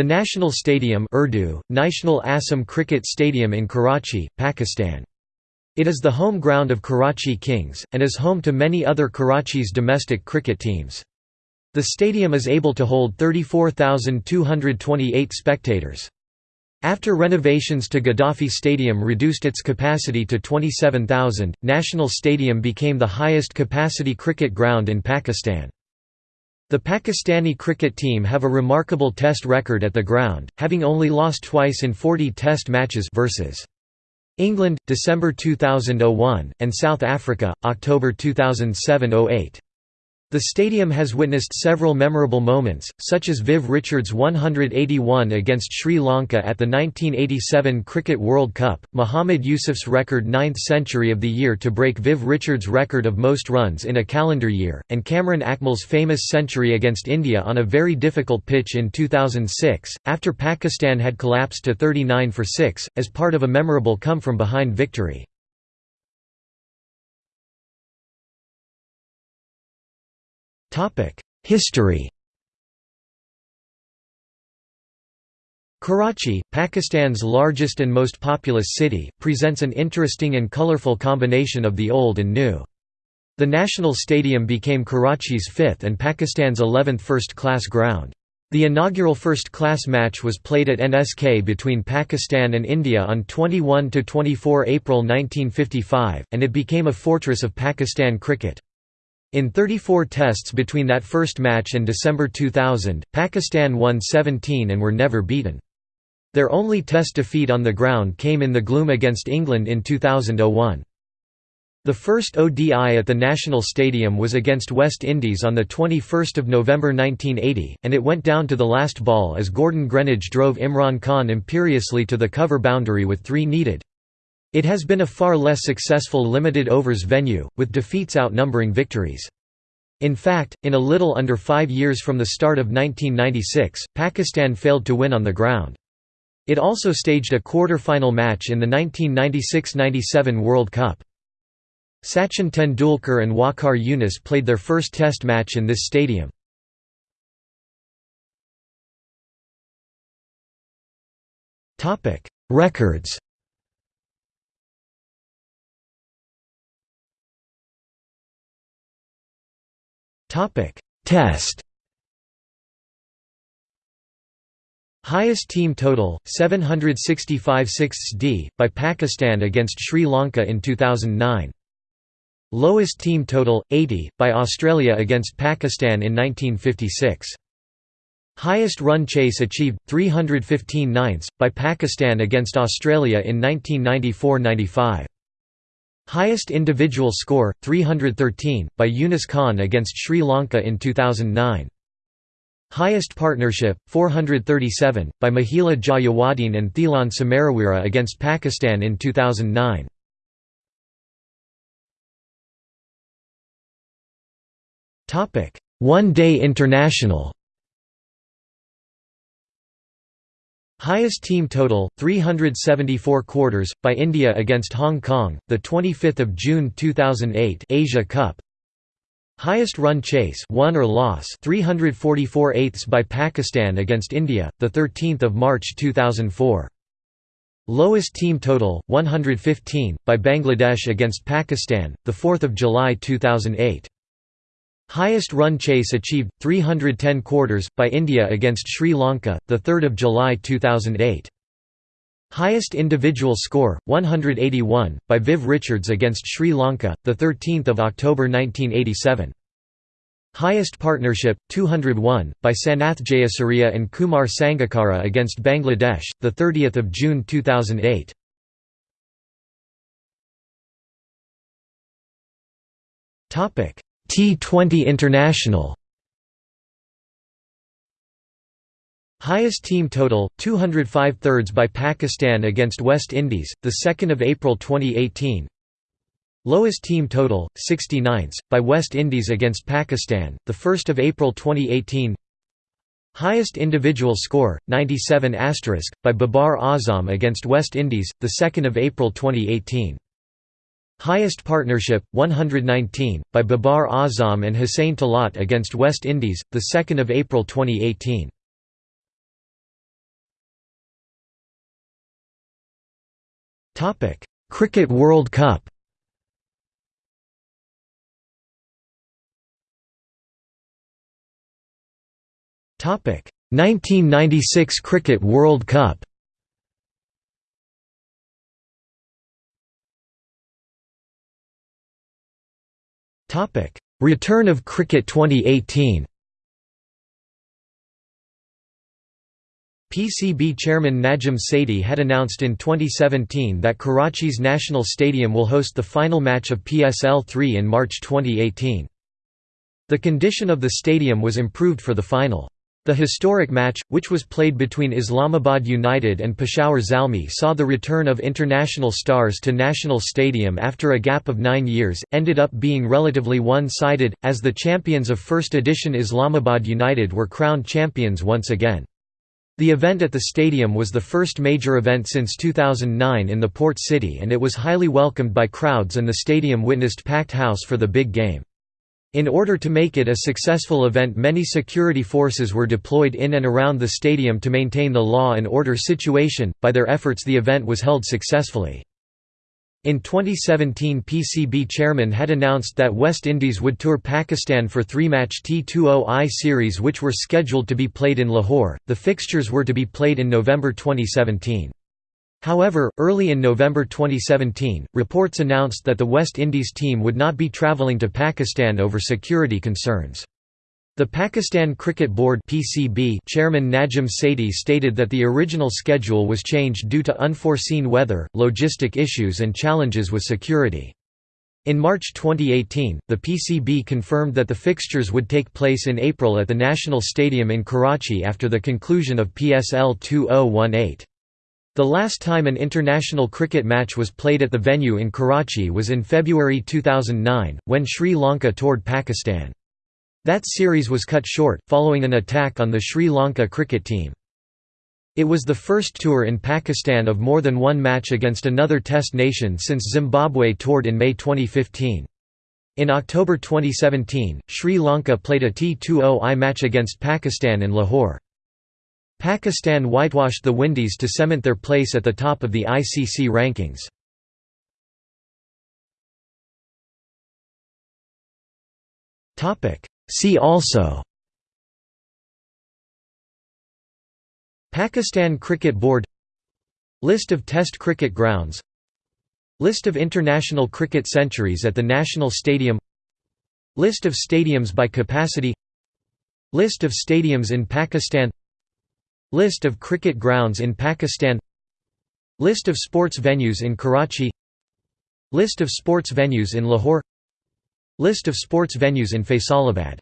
The National Stadium Urdu, National Assam Cricket Stadium in Karachi, Pakistan. It is the home ground of Karachi Kings, and is home to many other Karachi's domestic cricket teams. The stadium is able to hold 34,228 spectators. After renovations to Gaddafi Stadium reduced its capacity to 27,000, National Stadium became the highest capacity cricket ground in Pakistan. The Pakistani cricket team have a remarkable test record at the ground, having only lost twice in 40 test matches versus England, December 2001, and South Africa, October 2007–08. The stadium has witnessed several memorable moments, such as Viv Richards' 181 against Sri Lanka at the 1987 Cricket World Cup, Muhammad Yusuf's record ninth century of the year to break Viv Richards' record of most runs in a calendar year, and Kamran Akmal's famous century against India on a very difficult pitch in 2006, after Pakistan had collapsed to 39 for 6, as part of a memorable come-from-behind victory. History Karachi, Pakistan's largest and most populous city, presents an interesting and colorful combination of the old and new. The National Stadium became Karachi's fifth and Pakistan's 11th first-class ground. The inaugural first-class match was played at NSK between Pakistan and India on 21–24 April 1955, and it became a fortress of Pakistan cricket. In 34 tests between that first match and December 2000, Pakistan won 17 and were never beaten. Their only test defeat on the ground came in the gloom against England in 2001. The first ODI at the National Stadium was against West Indies on 21 November 1980, and it went down to the last ball as Gordon Greenidge drove Imran Khan imperiously to the cover boundary with three needed. It has been a far less successful limited overs venue, with defeats outnumbering victories. In fact, in a little under five years from the start of 1996, Pakistan failed to win on the ground. It also staged a quarter-final match in the 1996–97 World Cup. Sachin Tendulkar and Waqar Younis played their first test match in this stadium. Records Topic: Test. Highest team total 765 sixths d by Pakistan against Sri Lanka in 2009. Lowest team total 80 by Australia against Pakistan in 1956. Highest run chase achieved 315 ninths by Pakistan against Australia in 1994-95. Highest individual score, 313, by Younis Khan against Sri Lanka in 2009. Highest partnership, 437, by Mahela Jayawardene and Thilan Samaraweera against Pakistan in 2009. One-day international Highest team total 374 quarters by India against Hong Kong the 25th of June 2008 Asia Cup. Highest run chase won or loss 344 eighths by Pakistan against India the 13th of March 2004 Lowest team total 115 by Bangladesh against Pakistan the 4th of July 2008 Highest run chase achieved 310 quarters by India against Sri Lanka the 3rd of July 2008. Highest individual score 181 by Viv Richards against Sri Lanka the 13th of October 1987. Highest partnership 201 by Sanath Jayasuriya and Kumar Sangakkara against Bangladesh the 30th of June 2008. Topic T20 International. Highest team total 205 thirds by Pakistan against West Indies the 2nd of April 2018 Lowest team total 69ths by West Indies against Pakistan the 1st of April 2018 Highest individual score 97 by Babar Azam against West Indies the 2nd of April 2018 Highest Partnership, 119, by Babar Azam and Hussain Talat against West Indies, 2 April 2018. Cricket World Cup Topic 1996 Cricket World Cup Topic Return of Cricket 2018 PCB chairman Najam Sethi had announced in 2017 that Karachi's National Stadium will host the final match of PSL 3 in March 2018. The condition of the stadium was improved for the final. The historic match, which was played between Islamabad United and Peshawar Zalmi saw the return of international stars to National Stadium after a gap of nine years, ended up being relatively one-sided, as the champions of first edition Islamabad United were crowned champions once again. The event at the stadium was the first major event since 2009 in the port city and it was highly welcomed by crowds and the stadium witnessed packed house for the big game. In order to make it a successful event many security forces were deployed in and around the stadium to maintain the law and order situation, by their efforts the event was held successfully. In 2017 PCB chairman had announced that West Indies would tour Pakistan for three-match T20I series which were scheduled to be played in Lahore, the fixtures were to be played in November 2017. However, early in November 2017, reports announced that the West Indies team would not be travelling to Pakistan over security concerns. The Pakistan Cricket Board (PCB) chairman Najam Sethi stated that the original schedule was changed due to unforeseen weather, logistic issues and challenges with security. In March 2018, the PCB confirmed that the fixtures would take place in April at the National Stadium in Karachi after the conclusion of PSL 2018. The last time an international cricket match was played at the venue in Karachi was in February 2009, when Sri Lanka toured Pakistan. That series was cut short, following an attack on the Sri Lanka cricket team. It was the first tour in Pakistan of more than one match against another Test nation since Zimbabwe toured in May 2015. In October 2017, Sri Lanka played a T20I match against Pakistan in Lahore. Pakistan whitewashed the Windies to cement their place at the top of the ICC rankings. See also Pakistan Cricket Board List of Test cricket grounds List of international cricket centuries at the National Stadium List of stadiums by capacity List of stadiums in Pakistan List of cricket grounds in Pakistan List of sports venues in Karachi List of sports venues in Lahore List of sports venues in Faisalabad